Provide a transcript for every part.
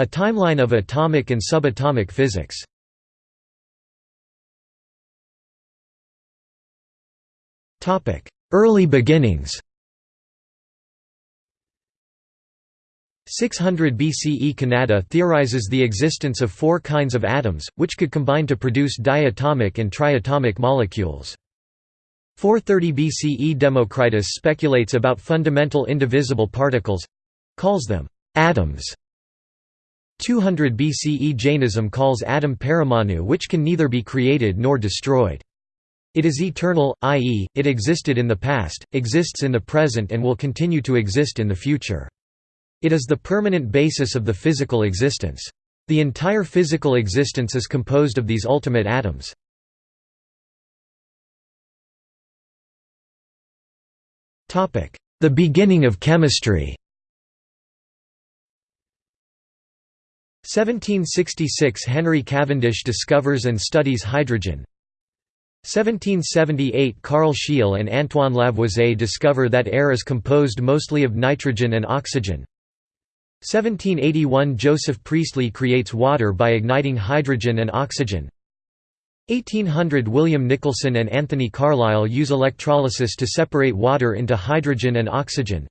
A timeline of atomic and subatomic physics. Early beginnings 600 BCE Kanada theorizes the existence of four kinds of atoms, which could combine to produce diatomic and triatomic molecules. 430 BCE Democritus speculates about fundamental indivisible particles—calls them atoms. 200 BCE Jainism calls atom paramanu which can neither be created nor destroyed. It is eternal, i.e., it existed in the past, exists in the present and will continue to exist in the future. It is the permanent basis of the physical existence. The entire physical existence is composed of these ultimate atoms. The beginning of chemistry 1766 Henry Cavendish discovers and studies hydrogen. 1778 Carl Scheele and Antoine Lavoisier discover that air is composed mostly of nitrogen and oxygen. 1781 Joseph Priestley creates water by igniting hydrogen and oxygen. 1800 William Nicholson and Anthony Carlisle use electrolysis to separate water into hydrogen and oxygen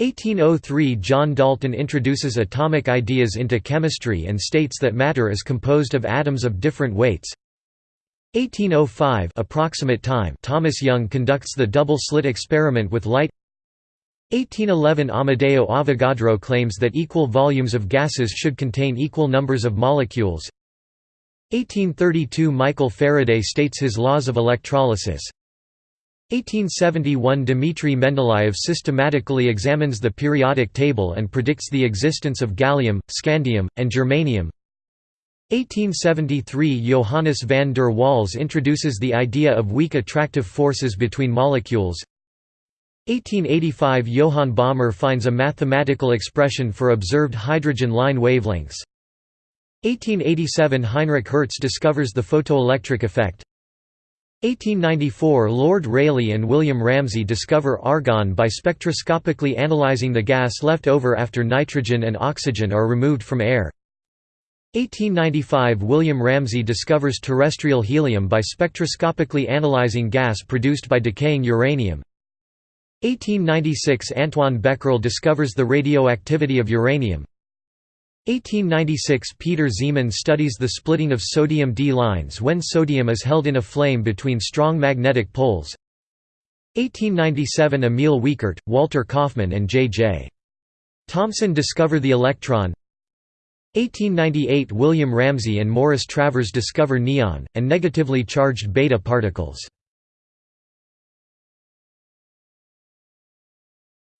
1803 John Dalton introduces atomic ideas into chemistry and states that matter is composed of atoms of different weights. 1805 approximate time Thomas Young conducts the double-slit experiment with light. 1811 Amedeo Avogadro claims that equal volumes of gases should contain equal numbers of molecules. 1832 Michael Faraday states his laws of electrolysis 1871 Dmitry Mendeleev systematically examines the periodic table and predicts the existence of gallium, scandium, and germanium. 1873 Johannes van der Waals introduces the idea of weak attractive forces between molecules. 1885 Johann Balmer finds a mathematical expression for observed hydrogen line wavelengths. 1887 Heinrich Hertz discovers the photoelectric effect 1894 Lord Rayleigh and William Ramsay discover argon by spectroscopically analyzing the gas left over after nitrogen and oxygen are removed from air. 1895 William Ramsay discovers terrestrial helium by spectroscopically analyzing gas produced by decaying uranium. 1896 Antoine Becquerel discovers the radioactivity of uranium 1896 Peter Zeeman studies the splitting of sodium D lines when sodium is held in a flame between strong magnetic poles. 1897 Emil Wiechert, Walter Kaufmann and J.J. Thomson discover the electron. 1898 William Ramsay and Morris Travers discover neon, and negatively charged beta particles.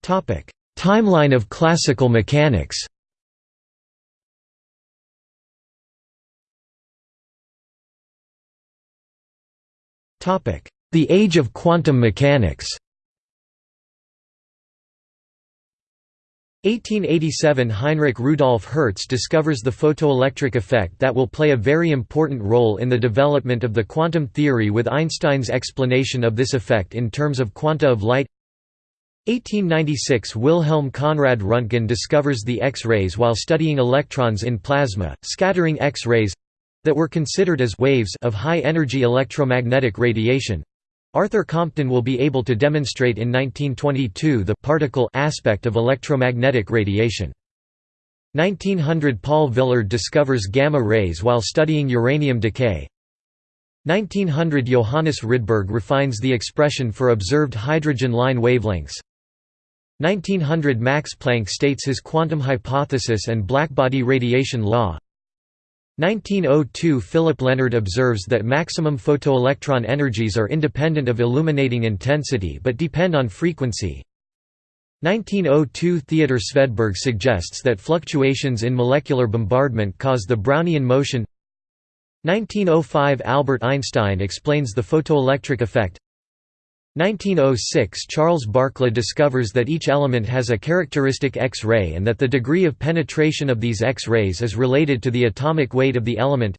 Timeline of classical mechanics The Age of Quantum Mechanics. 1887 Heinrich Rudolf Hertz discovers the photoelectric effect that will play a very important role in the development of the quantum theory with Einstein's explanation of this effect in terms of quanta of light. 1896 Wilhelm Conrad Röntgen discovers the X-rays while studying electrons in plasma, scattering X-rays—that were considered as waves of high-energy electromagnetic radiation. Arthur Compton will be able to demonstrate in 1922 the particle aspect of electromagnetic radiation. 1900 Paul Villard discovers gamma rays while studying uranium decay. 1900 Johannes Rydberg refines the expression for observed hydrogen line wavelengths. 1900 Max Planck states his quantum hypothesis and blackbody radiation law 1902 Philip Lenard observes that maximum photoelectron energies are independent of illuminating intensity but depend on frequency. 1902 Theodor Svedberg suggests that fluctuations in molecular bombardment cause the Brownian motion. 1905 Albert Einstein explains the photoelectric effect 1906 Charles Barkla discovers that each element has a characteristic X-ray and that the degree of penetration of these X-rays is related to the atomic weight of the element.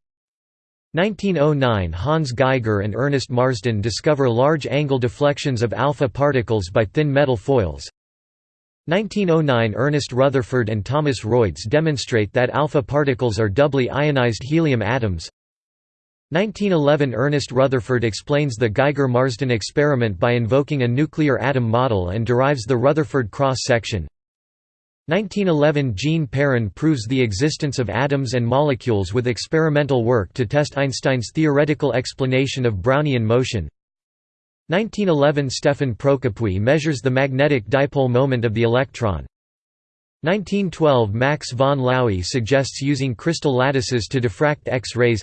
1909 Hans Geiger and Ernest Marsden discover large angle deflections of alpha particles by thin metal foils. 1909 Ernest Rutherford and Thomas Royds demonstrate that alpha particles are doubly ionized helium atoms 1911 Ernest Rutherford explains the Geiger-Marsden experiment by invoking a nuclear atom model and derives the Rutherford cross-section 1911 Jean Perrin proves the existence of atoms and molecules with experimental work to test Einstein's theoretical explanation of Brownian motion. 1911 Stefan Procopius measures the magnetic dipole moment of the electron. 1912 Max von Laue suggests using crystal lattices to diffract X-rays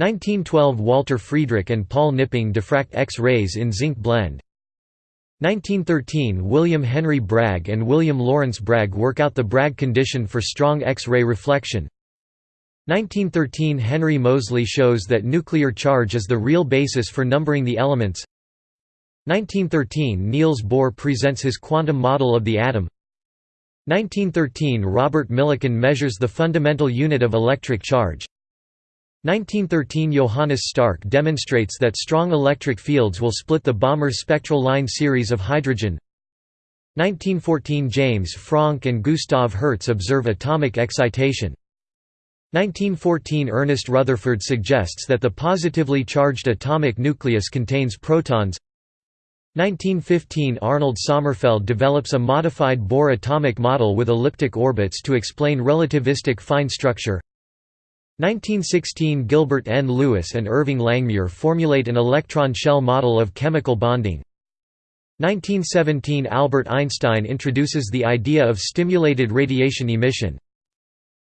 1912 Walter Friedrich and Paul Knipping diffract X-rays in zinc blende. 1913 William Henry Bragg and William Lawrence Bragg work out the Bragg condition for strong X-ray reflection. 1913 Henry Moseley shows that nuclear charge is the real basis for numbering the elements. 1913 Niels Bohr presents his quantum model of the atom. 1913 Robert Millikan measures the fundamental unit of electric charge 1913 Johannes Stark demonstrates that strong electric fields will split the Balmer's spectral line series of hydrogen. 1914 James Franck and Gustav Hertz observe atomic excitation. 1914 Ernest Rutherford suggests that the positively charged atomic nucleus contains protons. 1915 Arnold Sommerfeld develops a modified Bohr atomic model with elliptic orbits to explain relativistic fine structure 1916 Gilbert N. Lewis and Irving Langmuir formulate an electron shell model of chemical bonding 1917 Albert Einstein introduces the idea of stimulated radiation emission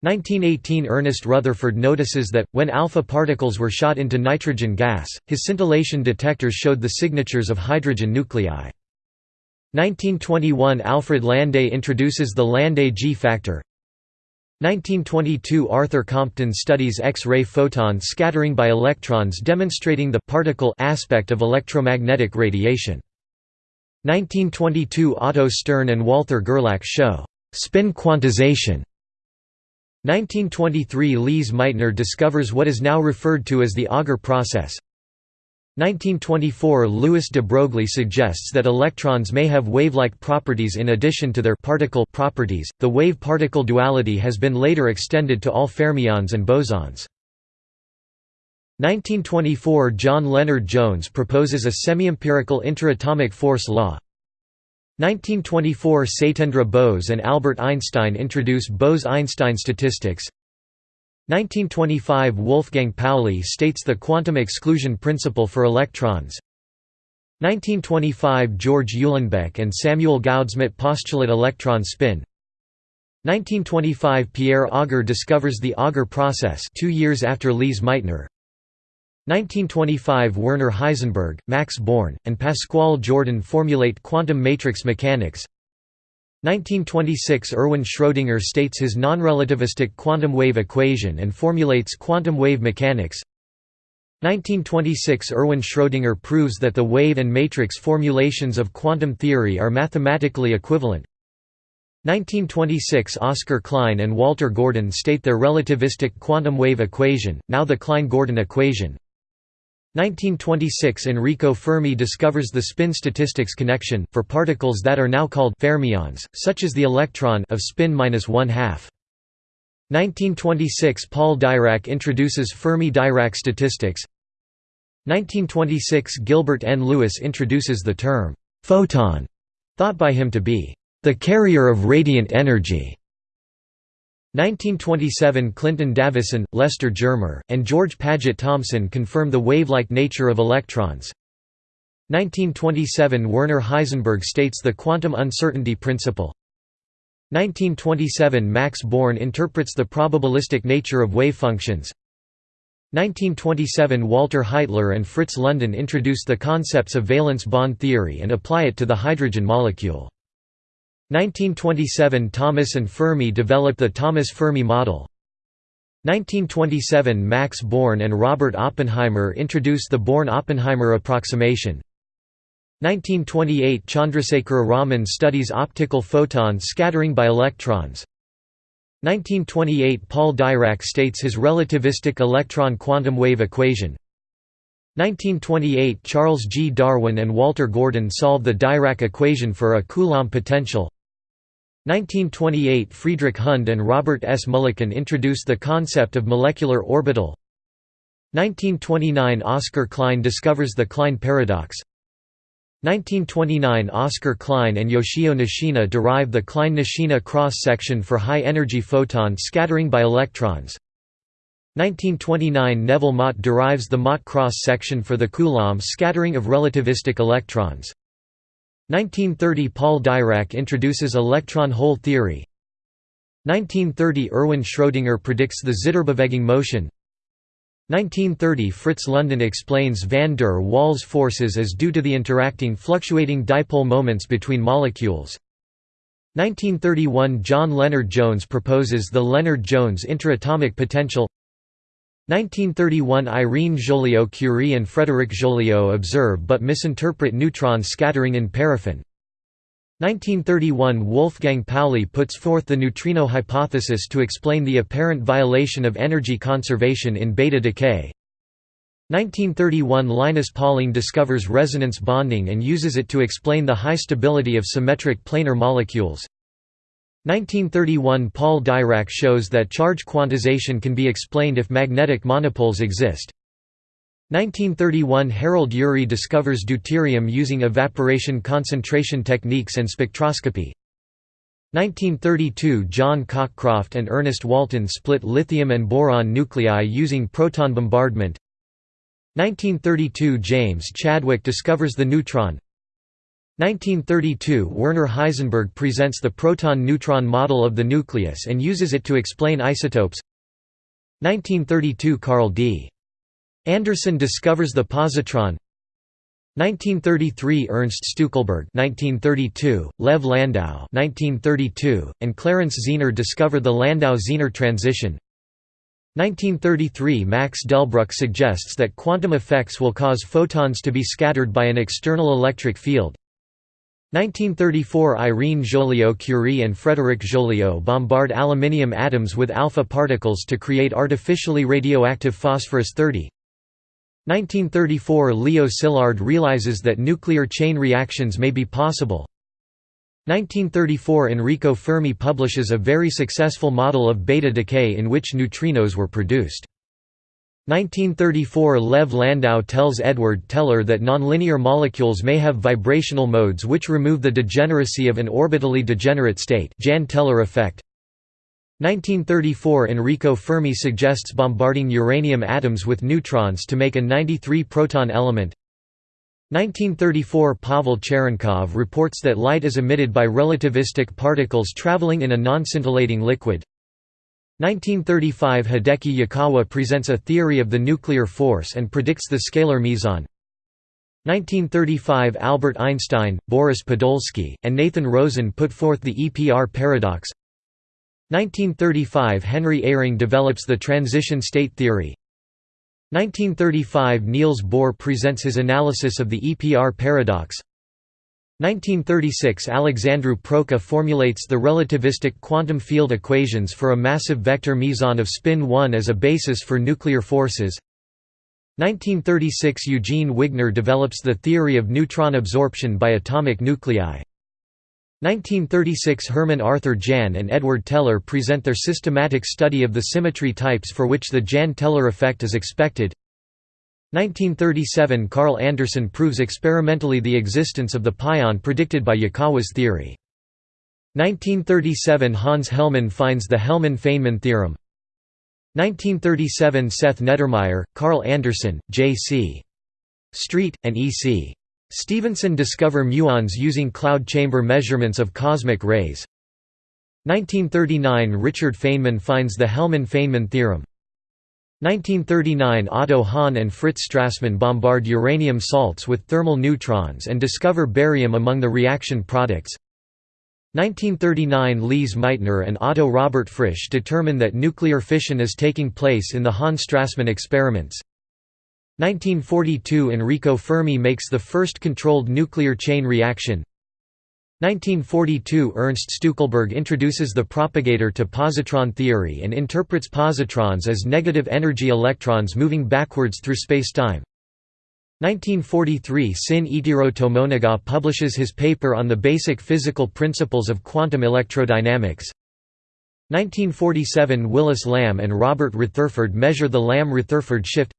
1918 Ernest Rutherford notices that, when alpha particles were shot into nitrogen gas, his scintillation detectors showed the signatures of hydrogen nuclei. 1921 Alfred Landé introduces the Landé G factor 1922 Arthur Compton studies X-ray photon scattering by electrons demonstrating the particle aspect of electromagnetic radiation. 1922 Otto Stern and Walther Gerlach show spin quantization 1923 Lise Meitner discovers what is now referred to as the Auger process. 1924 Louis de Broglie suggests that electrons may have wave-like properties in addition to their particle properties. The wave-particle duality has been later extended to all fermions and bosons. 1924 John Lennard-Jones proposes a semi-empirical interatomic force law, 1924 Satyendra Bose and Albert Einstein introduce Bose–Einstein statistics 1925 Wolfgang Pauli states the quantum exclusion principle for electrons. 1925 George Uhlenbeck and Samuel Goudsmit postulate electron spin. 1925 Pierre Auger discovers the Auger process two years after Lise Meitner. 1925 Werner Heisenberg, Max Born, and Pascual Jordan formulate quantum matrix mechanics 1926 Erwin Schrödinger states his non-relativistic quantum wave equation and formulates quantum wave mechanics. 1926 Erwin Schrödinger proves that the wave and matrix formulations of quantum theory are mathematically equivalent. 1926 Oscar Klein and Walter Gordon state their relativistic quantum wave equation, now the Klein–Gordon equation 1926 Enrico Fermi discovers the spin statistics connection, for particles that are now called fermions, such as the electron of spin minus one half. 1926 Paul Dirac introduces Fermi-Dirac statistics 1926 Gilbert N. Lewis introduces the term, «photon», thought by him to be «the carrier of radiant energy». 1927 Clinton Davisson, Lester Germer, and George Paget Thomson confirm the wave-like nature of electrons. 1927 Werner Heisenberg states the quantum uncertainty principle. 1927 Max Born interprets the probabilistic nature of wave functions. 1927 Walter Heitler and Fritz London introduce the concepts of valence bond theory and apply it to the hydrogen molecule. 1927 Thomas and Fermi developed the Thomas-Fermi model. 1927 Max Born and Robert Oppenheimer introduced the Born–Oppenheimer approximation. 1928 Chandrasekhara Raman studies optical photon scattering by electrons. 1928 Paul Dirac states his relativistic electron quantum wave equation. 1928 Charles G. Darwin and Walter Gordon solve the Dirac equation for a Coulomb potential. 1928 – Friedrich Hund and Robert S. Mulliken introduced the concept of molecular orbital. 1929 – Oscar Klein discovers the Klein paradox. 1929 – Oscar Klein and Yoshio Nishina derive the Klein–Nishina cross-section for high-energy photon scattering by electrons. 1929 – Neville Mott derives the Mott cross-section for the Coulomb scattering of relativistic electrons 1930 – Paul Dirac introduces electron hole theory. 1930 – Erwin Schrödinger predicts the Zitterbewegung motion. 1930 – Fritz London explains van der Waals forces as due to the interacting fluctuating dipole moments between molecules. 1931 – John Lennard-Jones proposes the Lennard-Jones interatomic potential 1931 Irene Joliot-Curie and Frédéric Joliot observe but misinterpret neutron scattering in paraffin. 1931 Wolfgang Pauli puts forth the neutrino hypothesis to explain the apparent violation of energy conservation in beta decay. 1931 Linus Pauling discovers resonance bonding and uses it to explain the high stability of symmetric planar molecules 1931 Paul Dirac shows that charge quantization can be explained if magnetic monopoles exist. 1931 Harold Urey discovers deuterium using evaporation concentration techniques and spectroscopy. 1932 John Cockcroft and Ernest Walton split lithium and boron nuclei using proton bombardment. 1932 James Chadwick discovers the neutron 1932 – Werner Heisenberg presents the proton-neutron model of the nucleus and uses it to explain isotopes. 1932 – Carl D. Anderson discovers the positron. 1933 – Ernst Stueckelberg 1932, Lev Landau. 1932, and Clarence Zener discover the Landau–Zener transition. 1933 Max Delbruck suggests that quantum effects will cause photons to be scattered by an external electric field 1934 Irene Joliot-Curie and Frédéric Joliot bombard aluminium atoms with alpha particles to create artificially radioactive phosphorus-30 1934 Leo Szilard realizes that nuclear chain reactions may be possible. 1934 Enrico Fermi publishes a very successful model of beta decay in which neutrinos were produced 1934 Lev Landau tells Edward Teller that nonlinear molecules may have vibrational modes which remove the degeneracy of an orbitally degenerate state Jahn-Teller effect. 1934 Enrico Fermi suggests bombarding uranium atoms with neutrons to make a 93-proton element. 1934 Pavel Cherenkov reports that light is emitted by relativistic particles traveling in a non-scintillating liquid. 1935 Hideki Yukawa presents a theory of the nuclear force and predicts the scalar meson. 1935 Albert Einstein, Boris Podolsky, and Nathan Rosen put forth the EPR paradox. 1935 Henry Eyring develops the transition state theory. 1935 Niels Bohr presents his analysis of the EPR paradox. 1936 Alexandru Proca formulates the relativistic quantum field equations for a massive vector meson of spin 1 as a basis for nuclear forces. 1936 Eugene Wigner develops the theory of neutron absorption by atomic nuclei. 1936 Hermann Arthur Jahn and Edward Teller present their systematic study of the symmetry types for which the Jahn-Teller effect is expected. 1937 Carl Anderson proves experimentally the existence of the pion predicted by Yukawa's theory. 1937 Hans Hellmann finds the Hellmann–Feynman theorem. 1937 Seth Neddermeyer, Carl Anderson, J.C. Street, and E.C. Stevenson discover muons using cloud chamber measurements of cosmic rays. 1939 Richard Feynman finds the Hellmann–Feynman theorem. 1939 Otto Hahn and Fritz Strassmann bombard uranium salts with thermal neutrons and discover barium among the reaction products. 1939 Lise Meitner and Otto Robert Frisch determine that nuclear fission is taking place in the Hahn–Strassmann experiments. 1942 Enrico Fermi makes the first controlled nuclear chain reaction. 1942 Ernst Stueckelberg introduces the propagator to positron theory and interprets positrons as negative energy electrons moving backwards through spacetime. 1943 Sin Itiro Tomonaga publishes his paper on the basic physical principles of quantum electrodynamics. 1947 Willis Lamb and Robert Retherford measure the Lamb-Retherford shift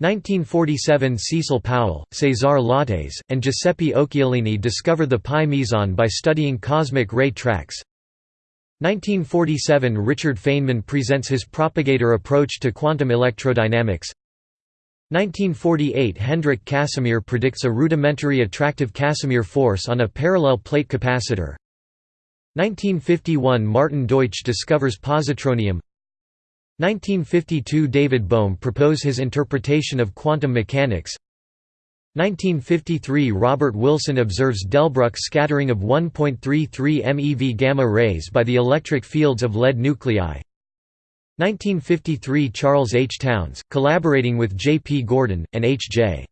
1947 Cecil Powell, Cesar Lattes, and Giuseppe Occhialini discover the pi meson by studying cosmic ray tracks. 1947 Richard Feynman presents his propagator approach to quantum electrodynamics. 1948 Hendrik Casimir predicts a rudimentary attractive Casimir force on a parallel plate capacitor. 1951 Martin Deutsch discovers positronium 1952 David Bohm propose his interpretation of quantum mechanics 1953 Robert Wilson observes Delbruck scattering of 1.33 MeV gamma rays by the electric fields of lead nuclei 1953 Charles H. Townes, collaborating with J. P. Gordon, and H. J.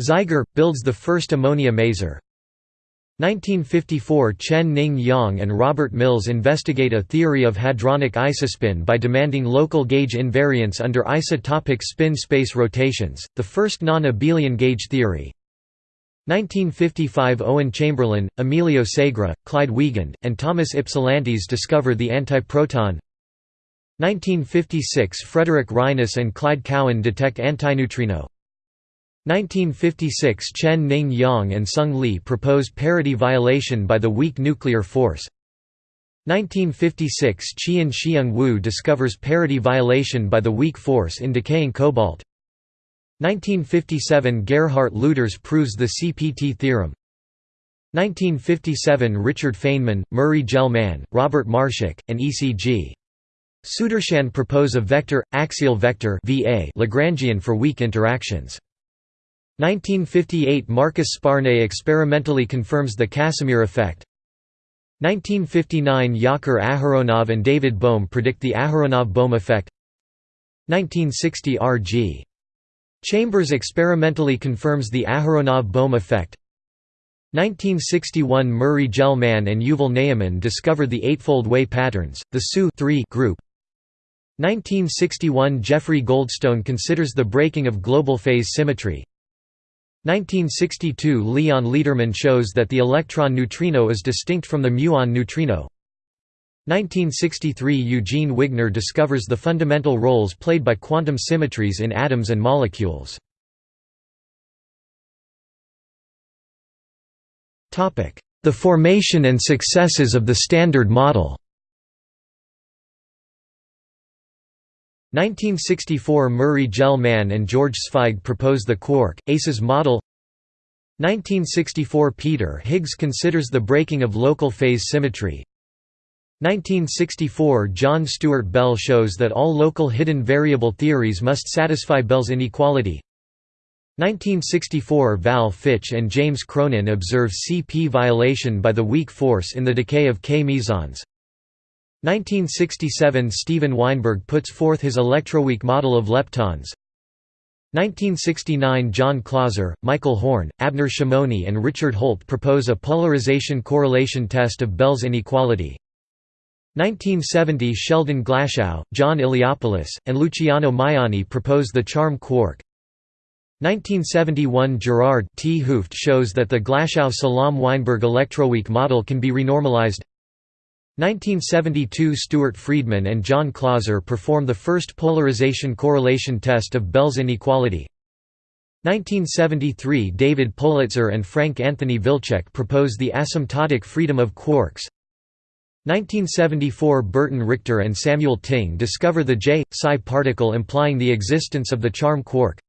Zeiger, builds the first ammonia maser 1954 Chen Ning Yang and Robert Mills investigate a theory of hadronic isospin by demanding local gauge invariance under isotopic spin space rotations, the first non-abelian gauge theory. 1955 Owen Chamberlain, Emilio Segre, Clyde Wiegand, and Thomas Ypsilantis discover the antiproton 1956 Frederick Reines and Clyde Cowan detect antineutrino 1956 Chen Ning Yang and Sung Lee propose parity violation by the weak nuclear force 1956 Qian Xiang Wu discovers parity violation by the weak force in decaying cobalt 1957 Gerhard Lüders proves the CPT theorem 1957 Richard Feynman, Murray Gell-Mann, Robert Marshak, and E.C.G. Sudarshan propose a vector, axial vector Lagrangian for weak interactions. 1958 Marcus Sparnaay experimentally confirms the Casimir effect. 1959 Yakir Aharonov and David Bohm predict the Aharonov-Bohm effect. 1960 R.G. Chambers experimentally confirms the Aharonov-Bohm effect. 1961 Murray Gell-Mann and Yuval Ne'eman discover the eightfold way patterns, the SU group. 1961 Jeffrey Goldstone considers the breaking of global phase symmetry. 1962 Leon Lederman shows that the electron neutrino is distinct from the muon neutrino. 1963 Eugene Wigner discovers the fundamental roles played by quantum symmetries in atoms and molecules. The formation and successes of the Standard Model 1964 Murray Gell-Mann and George Zweig propose the quark, ACES model. 1964 Peter Higgs considers the breaking of local phase symmetry. 1964 John Stuart Bell shows that all local hidden variable theories must satisfy Bell's inequality. 1964 Val Fitch and James Cronin observe CP violation by the weak force in the decay of K mesons 1967 Steven Weinberg puts forth his electroweak model of leptons. 1969 John Clauser, Michael Horne, Abner Shimony and Richard Holt propose a polarization correlation test of Bell's inequality. 1970 Sheldon Glashow, John Iliopoulos, and Luciano Maiani propose the charm quark. 1971 Gerard T. Hooft shows that the Glashow-Salam-Weinberg electroweak model can be renormalized 1972 Stuart Freedman and John Clauser perform the first polarization correlation test of Bell's inequality. 1973 David Politzer and Frank Anthony Wilczek propose the asymptotic freedom of quarks. 1974 Burton Richter and Samuel Ting discover the J-psi particle implying the existence of the charm quark.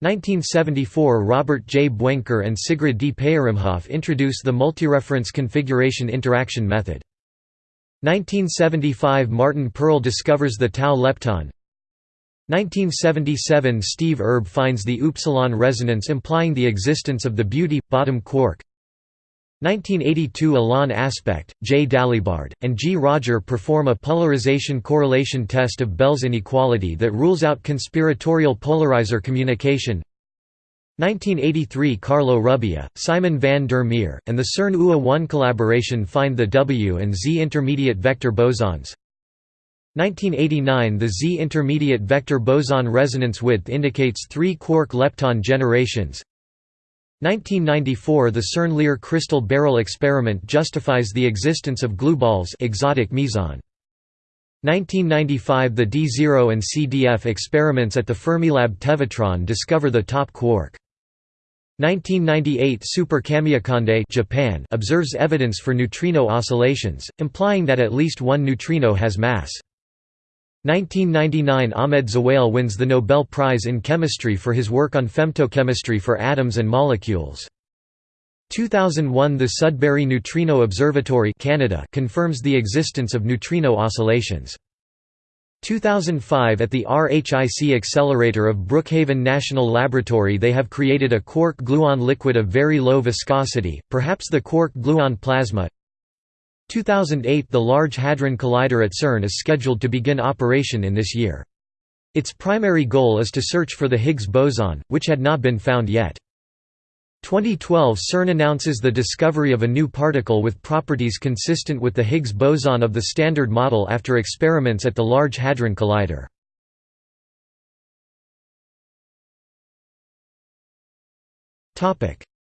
1974 Robert J. Buenker and Sigrid D. Peyerimhoff introduce the multireference configuration interaction method. 1975 Martin Perl discovers the tau lepton 1977 Steve Herb finds the upsilon resonance implying the existence of the beauty, bottom quark 1982 Alain Aspect, J. Dalibard, and G. Roger perform a polarization correlation test of Bell's inequality that rules out conspiratorial polarizer communication 1983 Carlo Rubbia, Simon van der Meer, and the CERN UA-1 collaboration find the W and Z intermediate vector bosons. 1989 – The Z intermediate vector boson resonance width indicates three quark-lepton generations 1994 – The CERN-Lear crystal barrel experiment justifies the existence of glueballs exotic meson. 1995 – The D0 and CDF experiments at the Fermilab Tevatron discover the top quark. 1998 Super Kamiokande Japan observes evidence for neutrino oscillations, implying that at least one neutrino has mass. 1999 Ahmed Zewail wins the Nobel Prize in Chemistry for his work on femtochemistry for atoms and molecules. 2001 The Sudbury Neutrino Observatory Canada confirms the existence of neutrino oscillations. 2005 At the RHIC accelerator of Brookhaven National Laboratory they have created a quark-gluon liquid of very low viscosity, perhaps the quark-gluon plasma 2008 – The Large Hadron Collider at CERN is scheduled to begin operation in this year. Its primary goal is to search for the Higgs boson, which had not been found yet. 2012 CERN announces the discovery of a new particle with properties consistent with the Higgs boson of the Standard Model after experiments at the Large Hadron Collider.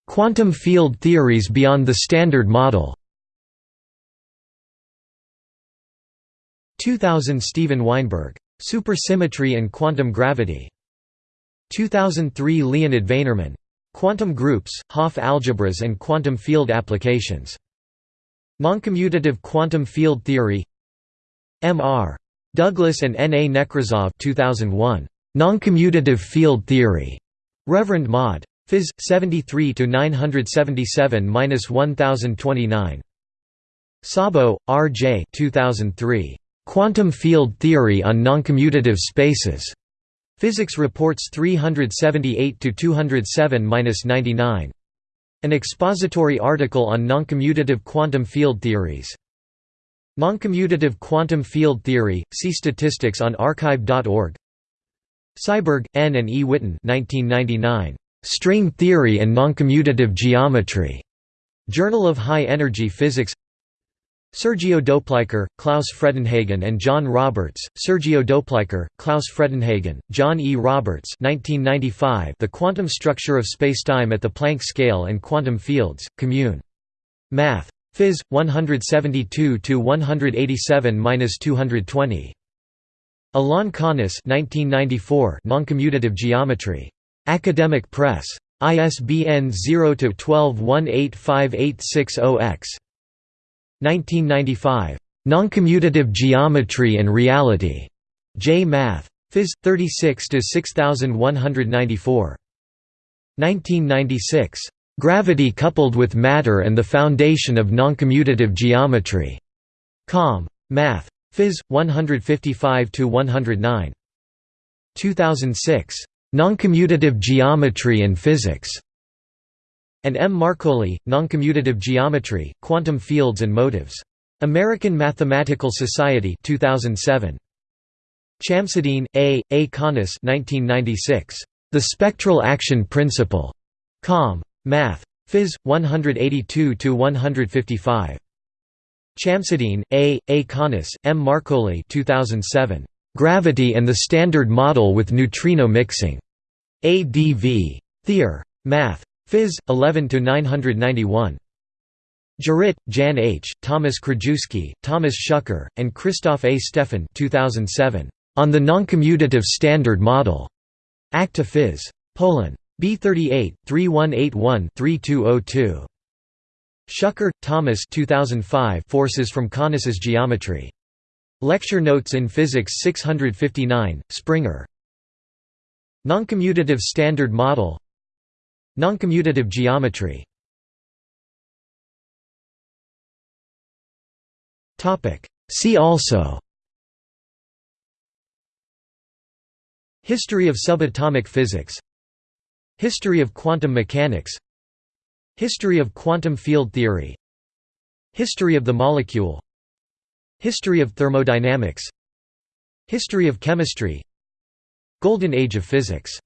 Quantum field theories beyond the Standard Model 2000 Steven Weinberg. Supersymmetry and Quantum Gravity. 2003 Leonid Vainerman. Quantum Groups, Hopf Algebras and Quantum Field Applications. Noncommutative Quantum Field Theory M.R. Douglas and N. A. Nekrasov 2001. Noncommutative Field Theory. Reverend Mod. Phys. 73 977-1029. Szabo, R. J. 2003. Quantum Field Theory on Noncommutative Spaces. Physics Reports 378–207–99. An expository article on noncommutative quantum field theories. Noncommutative quantum field theory, see statistics on arXiv.org Seiberg, N. and E. Witten 1999. String Theory and Noncommutative Geometry. Journal of High Energy Physics Sergio Doplicher, Klaus Fredenhagen and John Roberts, Sergio Doplicher, Klaus Fredenhagen, John E. Roberts 1995 The Quantum Structure of Spacetime at the Planck Scale and Quantum Fields, Commune. Math. Phys. 172–187–220. Alain Connes 1994 Noncommutative Geometry. Academic Press. ISBN 0-12-185860-X. 1995. Noncommutative Geometry and Reality. J. Math. Phys. 36 6194. 1996. Gravity coupled with matter and the foundation of noncommutative geometry. Com. Math. Phys. 155 109. 2006. Noncommutative Geometry and Physics and M. Marcolli, Noncommutative Geometry, Quantum Fields and Motives. American Mathematical Society 2007. Chamseddine, A., A. Khanis 1996. The Spectral Action Principle. Com. Math. Phys. 182–155. Chamseddine, A., A. Khanis, M. Marcolli 2007. Gravity and the Standard Model with Neutrino Mixing. ADV. Theor. Math. Phys. 11 to 991. Jarrett, Jan H., Thomas Krajewski, Thomas Schucker, and Christoph A. Stephan 2007. On the Noncommutative Standard Model. Acta Phys. Poland. B38, 3181-3202. Schucker, Thomas 2005 Forces from Connes's Geometry. Lecture Notes in Physics 659, Springer. Noncommutative Standard Model Noncommutative geometry. See also. History of subatomic physics. History of quantum mechanics. History of quantum field theory. History of the molecule. History of thermodynamics. History of chemistry. Golden Age of physics